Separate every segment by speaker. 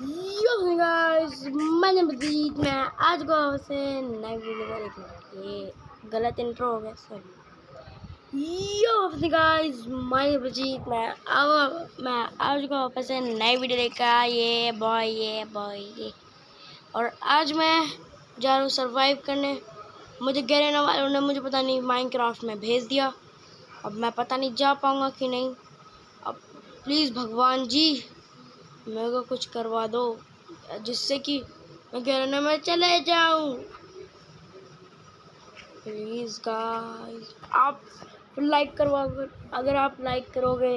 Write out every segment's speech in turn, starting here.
Speaker 1: Yo guys मैंने मजीद मैं आज को से नई वीडियो एक ये गलत इंट्रो हो गया सॉरी यो गाइस, मैं मजीद मैं अब, मैं आज को से नई वीडियो लेकर ये बॉय ये बॉय ये। और आज मैं जा रहा हूँ सरवाइव करने। मुझे गहरे वालों ने मुझे पता नहीं माइनक्राफ्ट में भेज दिया। अब मैं पता नहीं जा पाऊँगा कि नहीं। अब प्लीज़ भगवान जी मेरे को कुछ करवा दो, जिससे कि मैं गिरने में चले जाऊँ। प्लीज़ गाइस आप लाइक करवा, अगर आप लाइक करोगे,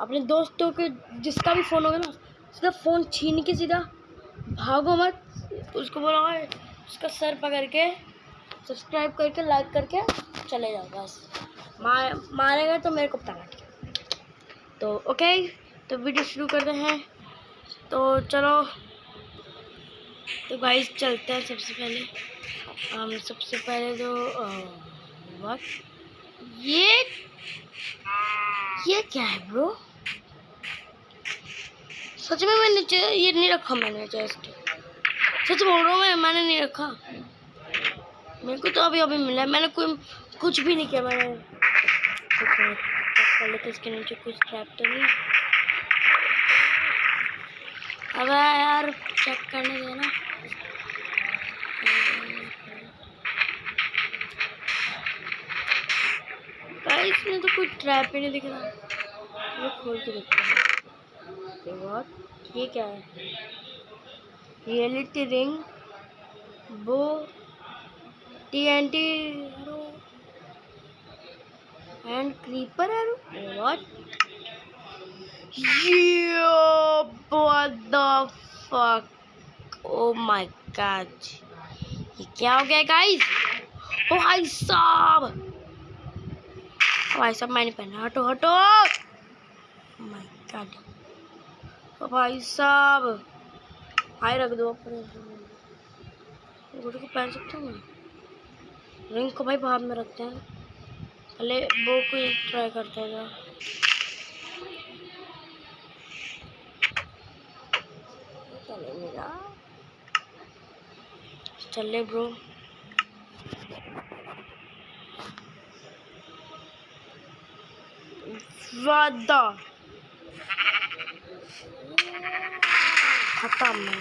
Speaker 1: अपने दोस्तों के, जिसका भी फ़ोन होगा ना, सीधा फ़ोन छीन के सीधा भागो मत। उसको बोला, उसका सर पकड़ के सब्सक्राइब करके लाइक करके चले जाओ, बस। मार मारेगा तो मेरे को पता तो ओके तो वीडियो शुरू करते हैं। तो चलो तो गाइस चलते हैं सबसे पहले। हम सबसे पहले तो वक्त ये ये क्या है ब्रो सच में मैंने ये नहीं रखा मैंने चेस्ट सच बोल रहा हूँ मैं, मैंने नहीं रखा। मेरे को तो अभी अभी मिला मैंने कोई, कुछ भी नहीं किया मैंने। तो इसके नीचे, कुछ ट्रैप तो नहीं। अब यार चेक करने देना। इसमें तो कोई ट्रैप ही नहीं दिख रहा। वो खोल के देखते हैं। बहुत ये क्या है? रियलिटी रिंग वो T N T and creeper arrow what Yo, what the fuck? Oh my god. ये क्या हो गया गाइस? ओ भाई साहब. भाई साहब मैंने पहना हटो हटो. माय गॉड ओ भाई साहब. भाई रख दो अपने को पहन सकता हूँ? रिंग को भाई बाहर में रखते हैं। पहले वो को ट्राई करते हैं। चले मेरा ब्रो। वादा। खत्म। है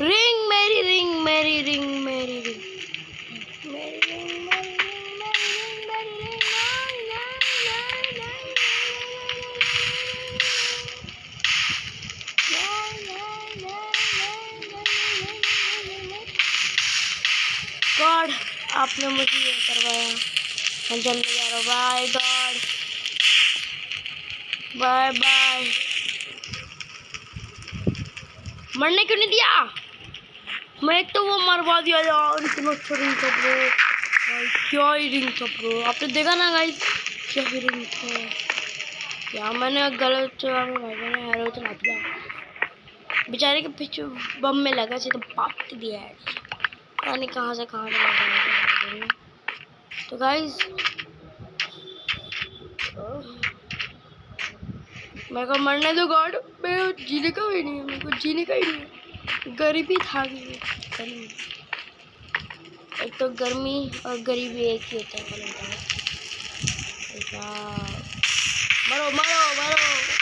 Speaker 1: रिंग मेरी रिंग मेरी रिंग मेरी। गॉड, आपने मुझे ये करवाया। मैं जल्दी जा रहा हूँ बाय गॉड। बाय बाय मरने क्यों नहीं दिया? मैं तो वो मरवा दिया यार, इतना अच्छा रिंग था ब्रो भाई, क्या ही रिंग था ब्रो आपने देखा ना गाइस क्या ही रिंग था। यार, मैंने गलत में भाई मैंने हैरो चला दिया। बेचारे के पीछे बम में लगा सीधा तो पाप दिया है। नहीं कहाँ से कहाँ से तो गाइज़ मेरे को मरने दो गॉड मेरे जीने का भी नहीं है, मेरे को जीने का ही नहीं गरीबी था गर्मी एक तो गर्मी और गरीबी एक ही होता है मरो मरो मरो।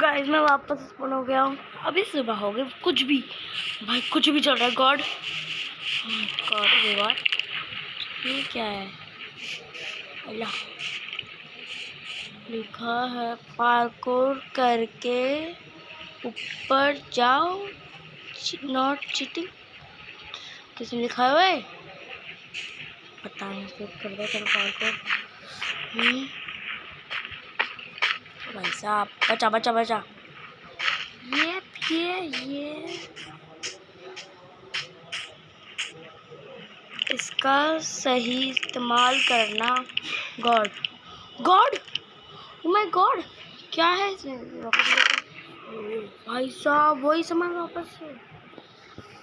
Speaker 1: गाइस मैं वापस स्पॉन हो गया हूँ। अभी सुबह हो गई, कुछ भी। भाई, कुछ भी चल रहा है गॉड गॉड गॉड ये क्या है? अल्लाह। लिखा है पार्कोर करके ऊपर जाओ। नॉट चीटिंग किसने लिखा हुआ है पता नहीं कर दो पार्कोर भाई साहब बचा बचा बचा। ये ये ये। इसका सही इस्तेमाल करना गॉड। गॉड? माय गॉड क्या है भाई साहब, वही सामान वापस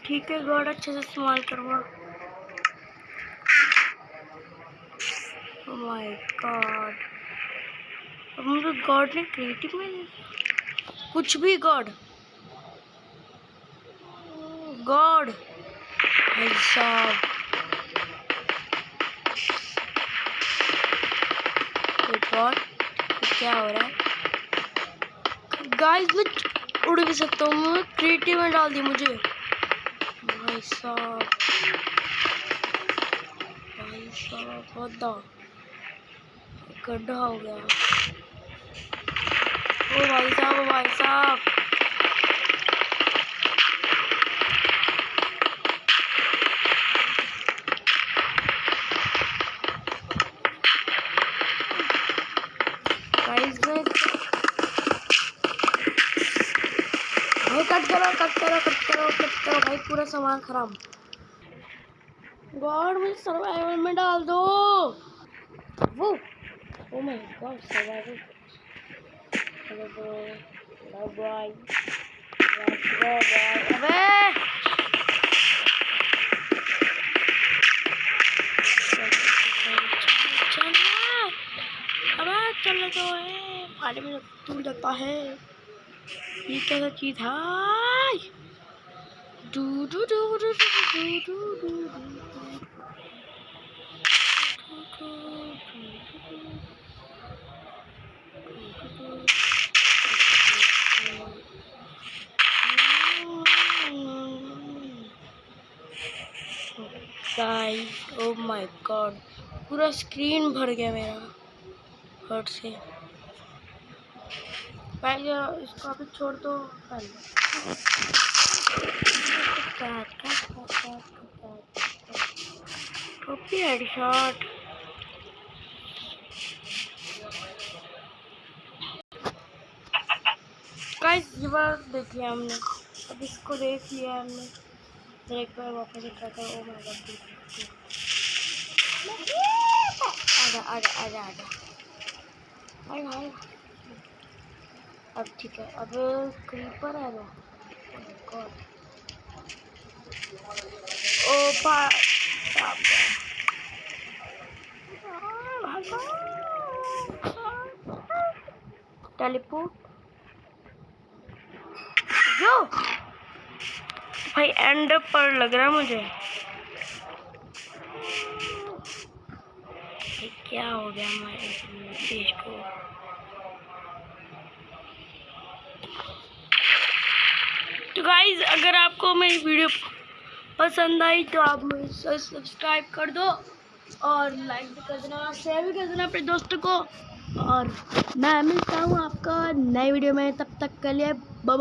Speaker 1: ठीक है, गॉड अच्छे से इस्तेमाल करूँगा माय गॉड अब मुझे गॉड ने क्रिएटिव में कुछ भी गॉड। गॉड। भाई साहब। गॉड क्या हो रहा है? गाइस मैं उड़ भी सकता हूँ। मैं क्रिएटिव में डाल दी मुझे। भाई साहब। भाई साहब बहुत गड्ढा हो गया। ओ भाई साहब भाई साहब। पूरा सामान खराब। गॉड सर्वाइवल में डाल दो। वो ओ माय गॉड सर्वाइवल चलो ब्रो बाय अबे चल तो है पानी में टूट जाता है ये कैसा चीज़ है डू डू डू डू डू डू डू गाइस ओ माय गॉड पूरा स्क्रीन भर गया मेरा। हर्ट से। पहले इसको अभी छोड़ दो। पहले। हेडशॉट गाइस ये बार देख लिया हमने। अब इसको देख लिया हमने। फिर एक बार वापस ट्राई करो ओ माय गॉड आजा आजा आजा आजा आजा आजा अब ठीक है, अब क्रीपर है वो। ओ, पा टेलीपोर्ट जो भाई एंड पर लग रहा है मुझे। क्या हो गया हमारे देश को? तो गाइज़ अगर आपको मेरी वीडियो पसंद आई तो आप मुझे सब्सक्राइब कर दो और लाइक भी कर देना शेयर भी कर देना अपने दोस्तों को। और मैं मिलता हूँ आपका नए वीडियो में, तब तक के लिए बाय